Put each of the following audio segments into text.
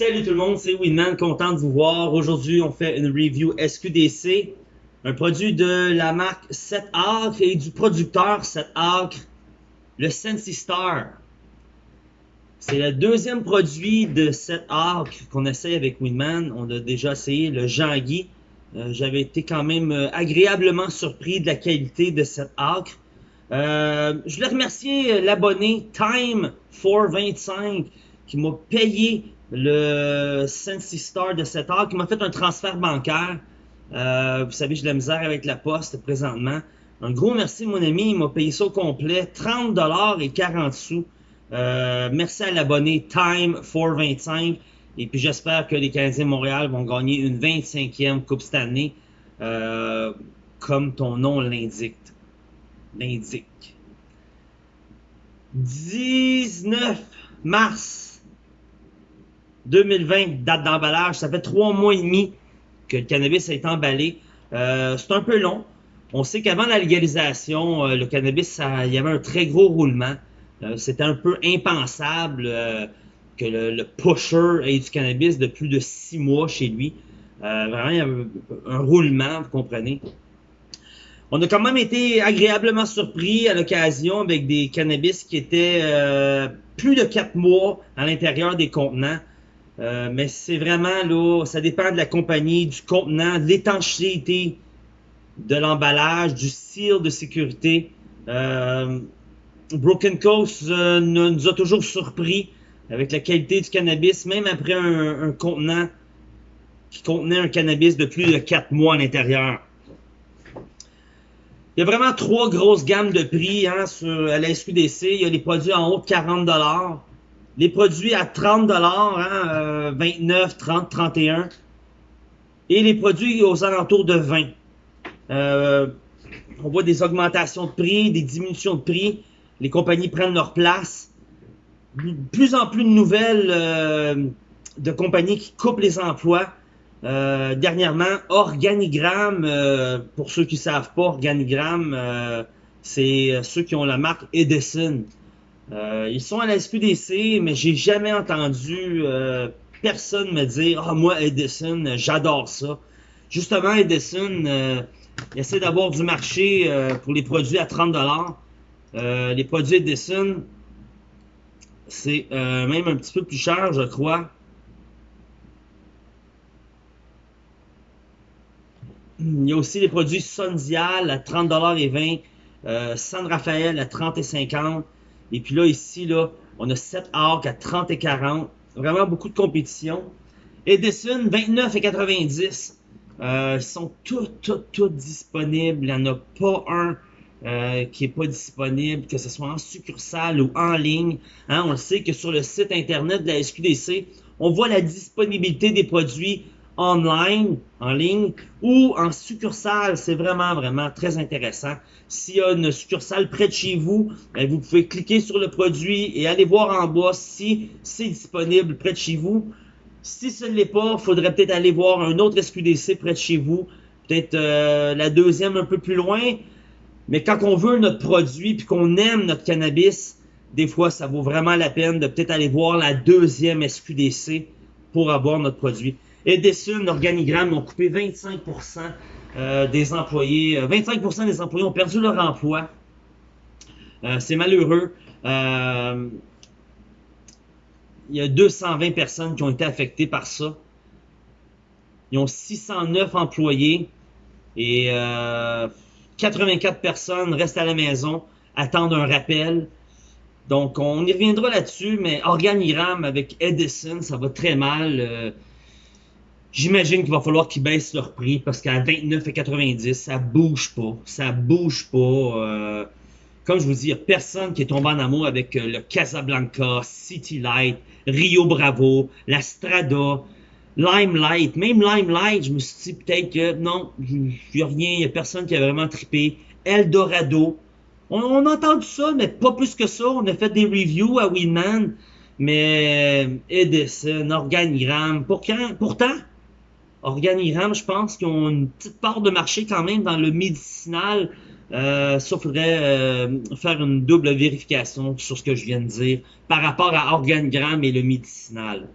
Salut tout le monde, c'est Winman, content de vous voir. Aujourd'hui, on fait une review SQDC, un produit de la marque 7 Acre et du producteur 7 Acre, le Sensi Star. C'est le deuxième produit de 7 Acre qu'on essaye avec Winman. On a déjà essayé le Jean-Guy. Euh, j'avais été quand même euh, agréablement surpris de la qualité de 7 Acre. Euh, je voulais remercier l'abonné Time425 qui m'a payé le Sensi Star de 7 heures qui m'a fait un transfert bancaire. Euh, vous savez, j'ai de la misère avec la poste présentement. Un gros merci, mon ami. Il m'a payé ça au complet. 30 et 40 sous. Euh, merci à l'abonné Time425. Et puis j'espère que les Canadiens de Montréal vont gagner une 25e Coupe cette année. Euh, comme ton nom l'indique. L'indique. 19 mars 2020, date d'emballage. Ça fait trois mois et demi que le cannabis a été emballé. Euh, c'est un peu long. On sait qu'avant la légalisation, euh, le cannabis, il y avait un très gros roulement. Euh, c'était un peu impensable que le, pusher ait du cannabis de plus de six mois chez lui. vraiment, il y avait un roulement, vous comprenez. On a quand même été agréablement surpris à l'occasion avec des cannabis qui étaient plus de quatre mois à l'intérieur des contenants. Euh, mais c'est vraiment là, ça dépend de la compagnie, du contenant, de l'étanchéité de l'emballage, du seal de sécurité. Euh, Broken Coast euh, nous a toujours surpris avec la qualité du cannabis, même après un, contenant qui contenait un cannabis de plus de 4 mois à l'intérieur. Il y a vraiment trois grosses gammes de prix hein, à la SQDC. Il y a les produits en haut de 40 les produits à 30 hein, 29, 30, 31. Et les produits aux alentours de 20. Euh, on voit des augmentations de prix, des diminutions de prix. Les compagnies prennent leur place. Plus en plus de nouvelles euh, de compagnies qui coupent les emplois. Euh, dernièrement, Organigramme, pour ceux qui ne savent pas, Organigramme, c'est ceux qui ont la marque Edison. Euh, ils sont à la SQDC, mais j'ai jamais entendu euh, personne me dire Ah, moi, Edison, j'adore ça. Justement, Edison, euh, essaie d'avoir du marché pour les produits à 30 Les produits Edison, c'est même un petit peu plus cher, je crois. Il y a aussi les produits Sondial à 30 et 20, San Rafael à 30 et 50. Et puis là, ici, là, on a 7 arcs à 30 et 40. Vraiment beaucoup de compétition. Edison, 29 et 90. Euh, ils sont tous, tous, tous disponibles. Il n'y en a pas un euh, qui n'est pas disponible, que ce soit en succursale ou en ligne. Hein, on le sait que sur le site internet de la SQDC, on voit la disponibilité des produits online, en ligne, ou en succursale. C'est vraiment, vraiment très intéressant. S'il y a une succursale près de chez vous, ben, vous pouvez cliquer sur le produit et aller voir en bas si c'est disponible près de chez vous. Si ce ne l'est pas, il faudrait peut-être aller voir un autre SQDC près de chez vous. Peut-être euh, la deuxième un peu plus loin. Mais quand on veut notre produit puis qu'on aime notre cannabis, des fois, ça vaut vraiment la peine de peut-être aller voir la deuxième SQDC pour avoir notre produit. Edison, Organigramme ont coupé 25% euh, des employés. 25% euh, des employés ont perdu leur emploi. Euh, c'est malheureux. il y a 220 personnes qui ont été affectées par ça. Ils ont 609 employés et 84 personnes restent à la maison, attendent un rappel. Donc, on y reviendra là-dessus, mais Organigramme avec Edison, ça va très mal. J'imagine qu'il va falloir qu'ils baissent leur prix parce qu'à 29,90, ça bouge pas. Ça bouge pas. Euh, comme je vous dis, personne qui est tombé en amour avec euh, le Casablanca, City Light, Rio Bravo, la Strada, Limelight. Même Limelight, je me suis dit peut-être que non, il n'y a rien, il n'y a personne qui a vraiment trippé. Eldorado. On, on, a entendu ça, mais pas plus que ça. On a fait des reviews à Winman. Mais euh, Edison, Organigramme, pourtant, Organigramme, je pense qu'ils ont une petite part de marché quand même dans le médicinal. Euh, ça, faudrait euh, faire une double vérification sur ce que je viens de dire par rapport à Organigramme et le médicinal.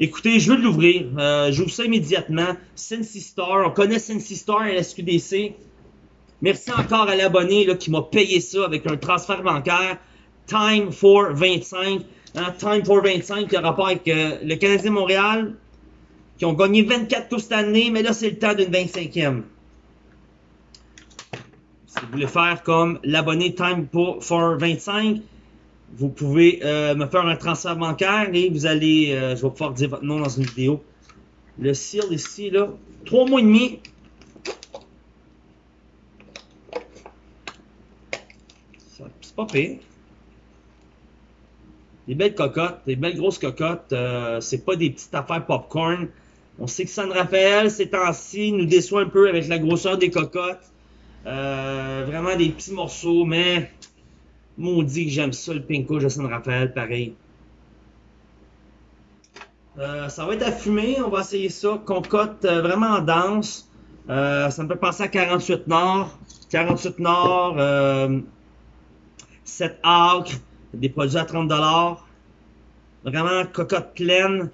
Écoutez, je veux l'ouvrir. Euh, J'ouvre ça immédiatement. Sensi Star. On connaît Sensi Star à la SQDC. Merci encore à l'abonné qui m'a payé ça avec un transfert bancaire. Time for 25. Hein, Time for 25 qui a rapport avec euh, le Canadien Montréal qui ont gagné 24 tours cette année, mais là c'est le temps d'une 25e. Si vous voulez faire comme l'abonné Time for 25, vous pouvez euh, me faire un transfert bancaire et vous allez, euh, je vais pouvoir dire votre nom dans une vidéo. Le seal ici, là, 3 mois et demi. C'est pas pire. Des belles cocottes, des belles grosses cocottes. Euh, c'est pas des petites affaires popcorn. On sait que San Rafael, ces temps-ci, nous déçoit un peu avec la grosseur des cocottes. vraiment des petits morceaux, mais Maudit que j'aime ça, le Pinko de San Rafael, pareil. Euh, ça va être à fumer, on va essayer ça. Concote euh, vraiment dense. Euh, ça me fait penser à 48 Nord. 48 Nord, 7 acres, des produits à 30$. Vraiment cocotte pleine.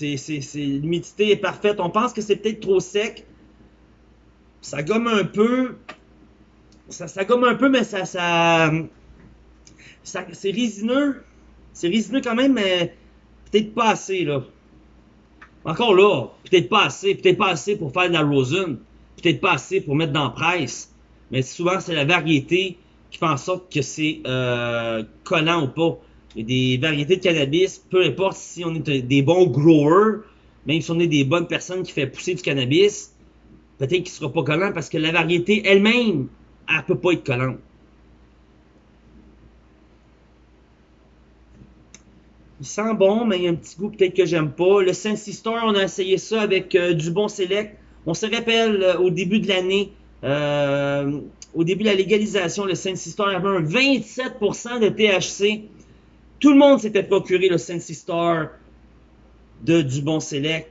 L'humidité est parfaite. On pense que c'est peut-être trop sec. Ça gomme un peu ça, ça gomme un peu, mais ça, ça, c'est résineux. C'est résineux quand même, mais peut-être pas assez, là. Encore là, peut-être pas assez, peut-être pas assez pour faire de la rosin, peut-être pas assez pour mettre dans presse. Mais souvent, c'est la variété qui fait en sorte que c'est euh, collant ou pas. A des variétés de cannabis, peu importe si on est des bons growers, même si on est des bonnes personnes qui font pousser du cannabis, peut-être qu'il ne sera pas collant parce que la variété elle-même elle peut pas être collante. Il sent bon, mais il y a un petit goût peut-être que j'aime pas. Le Sensi Store, on a essayé ça avec euh, du bon select. On se rappelle euh, au début de l'année, euh, au début de la légalisation, le Sensi Store avait un 27% de THC. Tout le monde s'était procuré le Sensi Store de du bon select.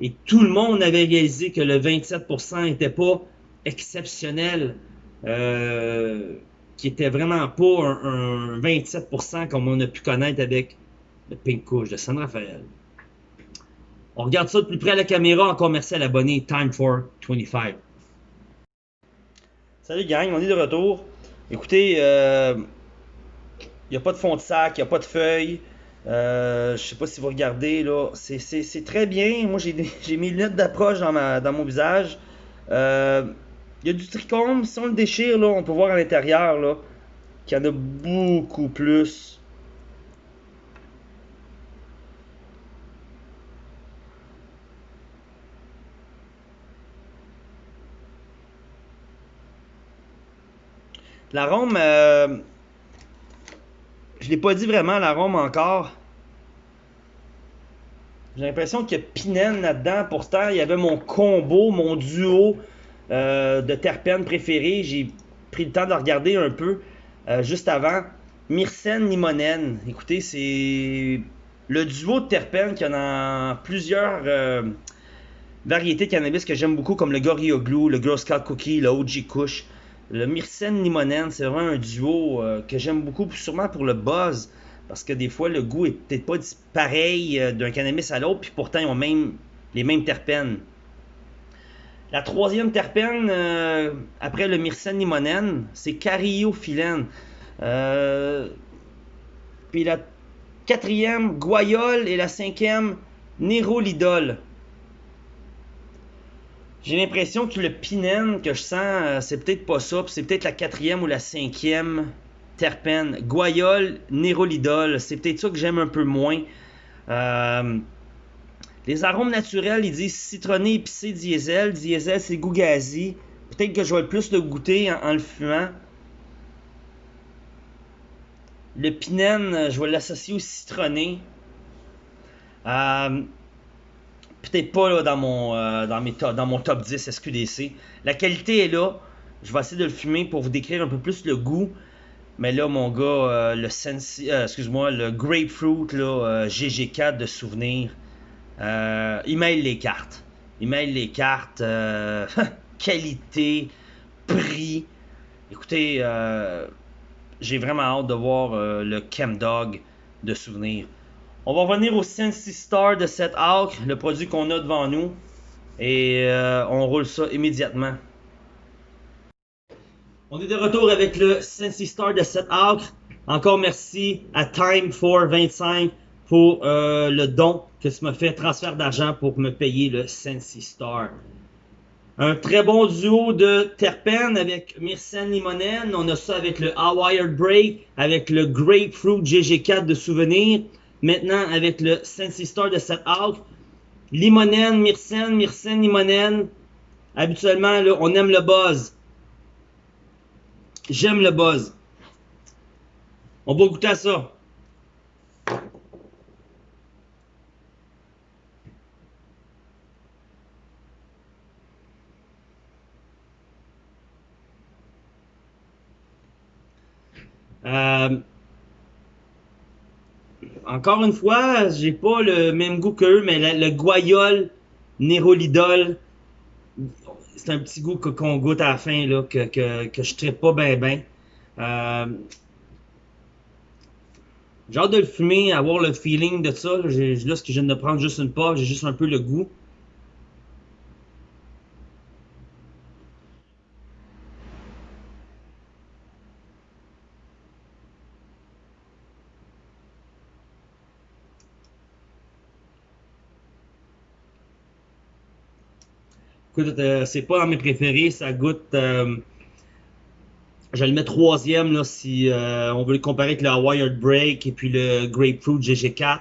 Et tout le monde avait réalisé que le 27% n'était pas exceptionnel. Euh, qui était vraiment pas un, 27% comme on a pu connaître avec le Pink Couch de San Rafael. On regarde ça de plus près à la caméra. Encore merci à l'abonné Time for 25. Salut gang, on est de retour. Écoutez, euh, n'y a pas de fond de sac, il n'y a pas de feuilles. Euh, je sais pas si vous regardez là, c'est très bien. Moi j'ai mes lunettes d'approche dans, dans mon visage. Euh, il y a du trichome, si on le déchire, là, on peut voir à l'intérieur là, qu'il y en a beaucoup plus. L'arôme, euh, je l'ai pas dit vraiment l'arôme encore. J'ai l'impression qu'il y a Pinène là-dedans. Pourtant, il y avait mon combo, mon duo euh, de terpènes préférés. J'ai pris le temps de regarder un peu euh, juste avant. Myrcène limonène. Écoutez, c'est le duo de terpènes qui en a plusieurs euh, variétés de cannabis que j'aime beaucoup, comme le Gorilla Glue, le Girl Scout Cookie, le OG Kush. Le Myrcène limonène, c'est vraiment un duo que j'aime beaucoup, sûrement pour le buzz, parce que des fois, le goût est peut-être pas pareil d'un cannabis à l'autre, puis pourtant, ils ont même les mêmes terpènes. La troisième terpène, euh, après le myrcène limonène, c'est cariophyllène. Euh, puis la quatrième, guayole, et la cinquième, nérolidol. J'ai l'impression que le pinène que je sens, euh, c'est peut-être pas ça, c'est peut-être la quatrième ou la cinquième terpène. Guayole, nérolidol, c'est peut-être ça que j'aime un peu moins. Euh, les arômes naturels, ils disent citronné, épicé, diesel. Diesel, c'est goût Peut-être que je vais plus le goûter en, le fumant. Le pinène, je vais l'associer au citronné. Euh, peut-être pas là, dans, mon, euh, dans, mes dans mon top 10 SQDC. La qualité est là. Je vais essayer de le fumer pour vous décrire un peu plus le goût. Mais là, mon gars, euh, le sensi, excuse-moi, le grapefruit là, GG4 de souvenir. Euh, email les cartes. Email les cartes. Euh, qualité, prix. Écoutez, euh, j'ai vraiment hâte de voir le Chemdog de souvenirs. On va revenir au Sensi Star de cet arc, le produit qu'on a devant nous. Et euh, on roule ça immédiatement. On est de retour avec le Sensi Star de cet arc. Encore merci à Time 25 pour euh, le don que tu m'as fait, transfert d'argent pour me payer le Sensi Star. Un très bon duo de terpènes avec Myrcène Limonène. On a ça avec le Hawaii Break, avec le Grapefruit GG4 de souvenir. Maintenant, avec le Sensi Star de cette out. Limonène, Myrcène, Myrcène, Limonène. Habituellement, là, on aime le buzz. J'aime le buzz. On va goûter à ça. Euh, encore une fois, j'ai pas le même goût qu'eux, mais le, guayol nérolidol, c'est un petit goût qu'on goûte à la fin, que, je ne pas bien, bien. Euh, j'ai hâte de le fumer, avoir le feeling de ça. Là, là ce que je viens de prendre juste une part, j'ai juste un peu le goût. Euh, c'est pas dans mes préférés, ça goûte. Euh, je le mets troisième là, si euh, on veut le comparer avec le Wired Break et puis le Grapefruit GG4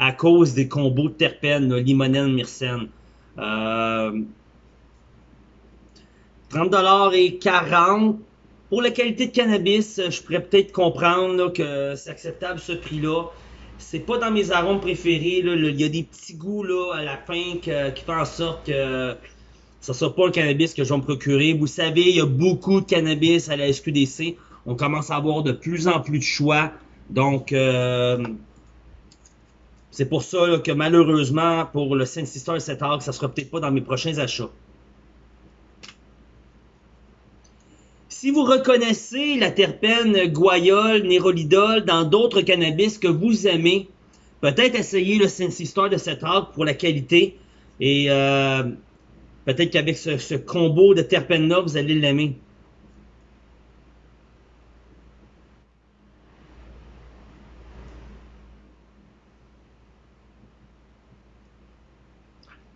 à cause des combos de terpènes, limonène, myrcène. 30$ et 40$. Pour la qualité de cannabis, je pourrais peut-être comprendre que c'est acceptable ce prix-là. C'est pas dans mes arômes préférés. Il y a des petits goûts là, à la fin qui font en sorte que ça sera pas le cannabis que je vais me procurer. Vous savez, il y a beaucoup de cannabis à la SQDC. On commence à avoir de plus en plus de choix. Donc, euh, c'est pour ça que malheureusement, pour le Saint Sister et cet arc, ça sera peut-être pas dans mes prochains achats. Si vous reconnaissez la terpène guayol, nérolidol dans d'autres cannabis que vous aimez, peut-être essayez le Saint Sister de cet arc pour la qualité. Et euh, Peut-être qu'avec ce, combo de terpènes-là, vous allez l'aimer.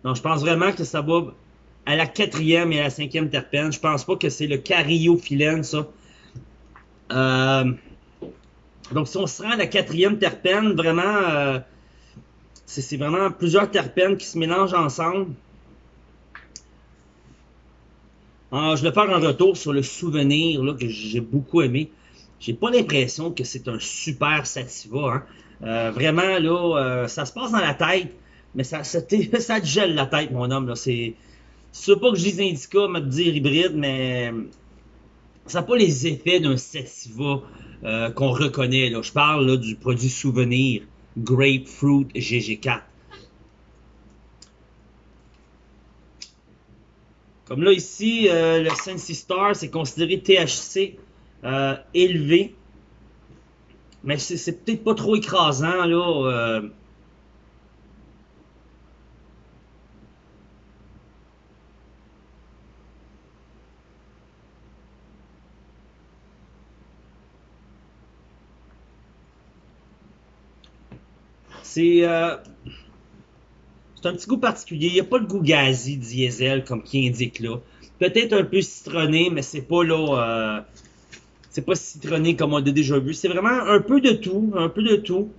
Non, je pense vraiment que ça va à la quatrième et à la cinquième terpène. Je pense pas que c'est le cariophyllène, ça. Euh, donc, si on se rend à la quatrième terpène, vraiment, euh, c'est vraiment plusieurs terpènes qui se mélangent ensemble. Ah, je vais faire un retour sur le souvenir là, que j'ai beaucoup aimé. J'ai pas l'impression que c'est un super sativa. Hein. Euh, vraiment, là, euh, ça se passe dans la tête, mais ça, ça, te gèle la tête, mon homme. C'est pas que je dis indica, me dire hybride, mais ça n'a pas les effets d'un sativa euh, qu'on reconnaît. Là. Je parle là, du produit souvenir Grapefruit GG4. Comme là, ici, euh, le Sensi Star, c'est considéré THC euh, élevé. Mais c'est peut-être pas trop écrasant, là. Euh. C'est c'est un petit goût particulier. Il n'y a pas le goût gazi diesel comme qui indique là. Peut-être un peu citronné, mais c'est pas là. Euh, c'est pas citronné comme on a déjà vu. C'est vraiment un peu de tout. Un peu de tout.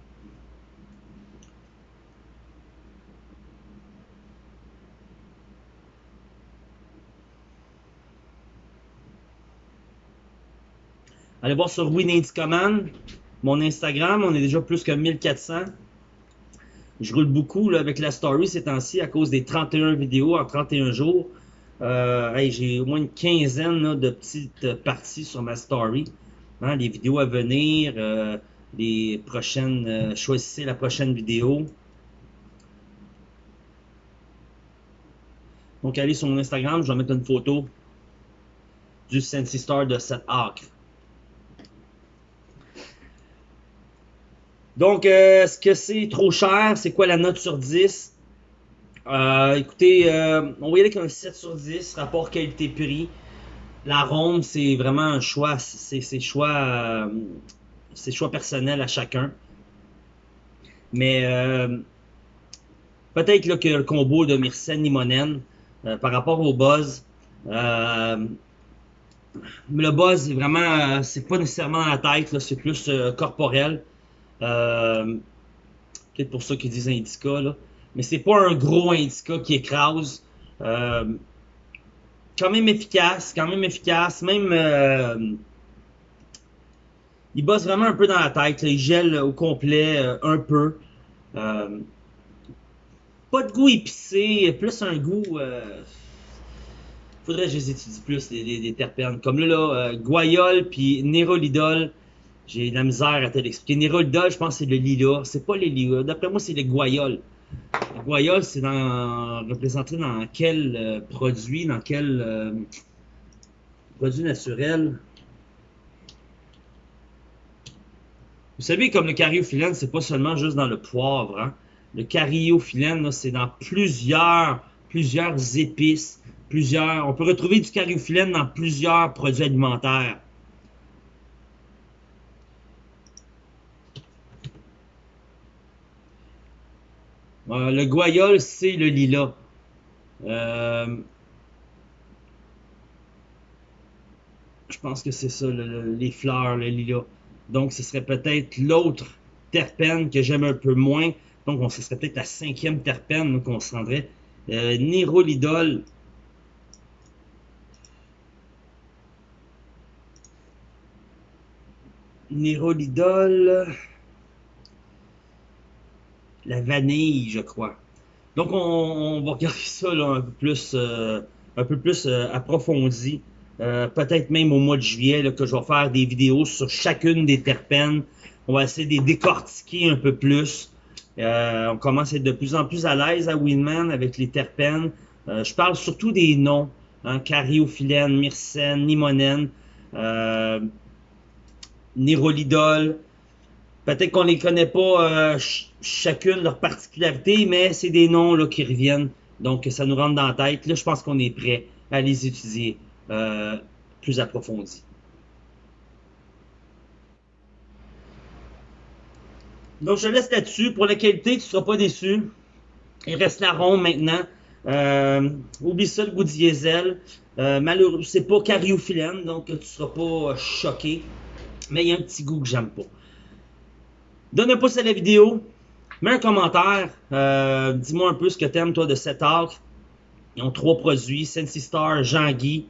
Allez voir sur Winning Command, mon Instagram, on est déjà plus que 1400. Je roule beaucoup là, avec la story ces temps-ci à cause des 31 vidéos en 31 jours. Euh, j'ai au moins une quinzaine de petites parties sur ma story. Hein, les vidéos à venir, euh, les prochaines. Euh, choisissez la prochaine vidéo. Donc allez sur mon Instagram, je vais mettre une photo du Sensi Star de cette acre. Donc, euh, est-ce que c'est trop cher? C'est quoi la note sur 10? Euh, écoutez, euh, on va y aller avec un 7 sur 10, rapport qualité-prix. La ronde, c'est vraiment un choix, c'est choix, euh, c'est choix personnel à chacun. Mais euh, peut-être que le combo de Myrcène Limonen, euh, par rapport au buzz, euh, le buzz est vraiment, euh, c'est pas nécessairement dans la tête, c'est plus euh, corporel. Euh, Peut-être pour ça qu'ils disent indica, là. Mais c'est pas un gros indica qui écrase. Euh, quand même efficace, quand même efficace. Même, euh, il bosse vraiment un peu dans la tête. Il gèle au complet un peu. Pas de goût épicé, plus un goût. Faudrait que je les étudie plus, les, terpènes. Comme là, là guayol puis nérolidol. J'ai de la misère à te l'expliquer. Nérolidol, je pense que c'est le lilas. C'est pas les lilas. D'après moi, c'est le guayol. Le guayol, c'est dans, représenté dans quel euh, produit, dans quel euh, produit naturel? Vous savez, comme le cariophyllène, c'est pas seulement juste dans le poivre. Hein? Le cariophyllène, c'est dans plusieurs, plusieurs épices, plusieurs. On peut retrouver du cariophyllène dans plusieurs produits alimentaires. Euh, le guayol, c'est le lilas. Euh, je pense que c'est ça, le- le- les fleurs, le lilas. Donc, ce serait peut-être l'autre terpène que j'aime un peu moins. Donc, on, ce serait peut-être la cinquième terpène donc on se rendrait. Euh. Nérolidol. La vanille, je crois. Donc, on, va regarder ça là, un peu plus, euh, un peu plus euh, approfondi. Euh, Peut-être même au mois de juillet que je vais faire des vidéos sur chacune des terpènes. On va essayer de les décortiquer un peu plus. On commence à être de plus en plus à l'aise à Winman avec les terpènes. Je parle surtout des noms. Hein, cariophyllène, myrcène, limonène, nérolidol. Peut-être qu'on les connaît pas euh, ch- chacune leur particularité, mais c'est des noms là, qui reviennent. Donc ça nous rentre dans la tête. Là, je pense qu'on est prêt à les étudier euh, plus approfondis. Donc je laisse là-dessus. Pour la qualité, tu ne seras pas déçu. Il reste la ronde maintenant. Euh, oublie ça le goût diesel. Euh, malheureux, c'est pas cariophyllène, donc tu ne seras pas euh, choqué. Mais il y a un petit goût que j'aime pas. Donne un pouce à la vidéo. Mets un commentaire. Euh, Dis-moi un peu ce que t'aimes, toi, de cet arc. Ils ont trois produits. Sensi Star, Jean-Guy.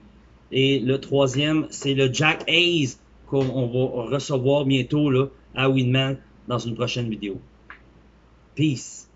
Et le troisième, c'est le Jack Hayes qu'on on va recevoir bientôt là, à Winman dans une prochaine vidéo. Peace.